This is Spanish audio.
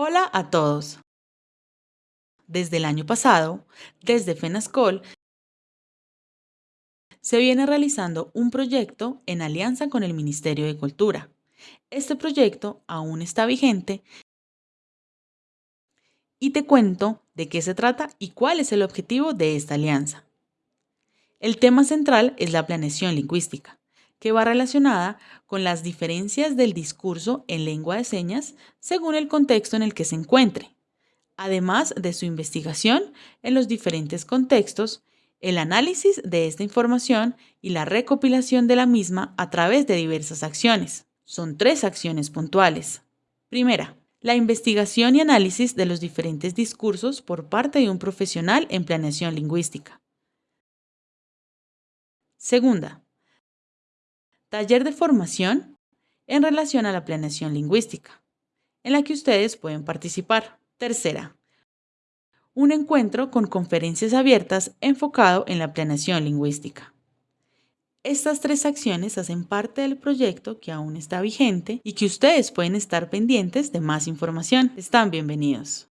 Hola a todos. Desde el año pasado, desde FENASCOL, se viene realizando un proyecto en alianza con el Ministerio de Cultura. Este proyecto aún está vigente y te cuento de qué se trata y cuál es el objetivo de esta alianza. El tema central es la planeación lingüística, que va relacionada con las diferencias del discurso en lengua de señas según el contexto en el que se encuentre, además de su investigación en los diferentes contextos, el análisis de esta información y la recopilación de la misma a través de diversas acciones. Son tres acciones puntuales. Primera, la investigación y análisis de los diferentes discursos por parte de un profesional en planeación lingüística. Segunda, taller de formación en relación a la planeación lingüística, en la que ustedes pueden participar. Tercera, un encuentro con conferencias abiertas enfocado en la planeación lingüística. Estas tres acciones hacen parte del proyecto que aún está vigente y que ustedes pueden estar pendientes de más información. Están bienvenidos.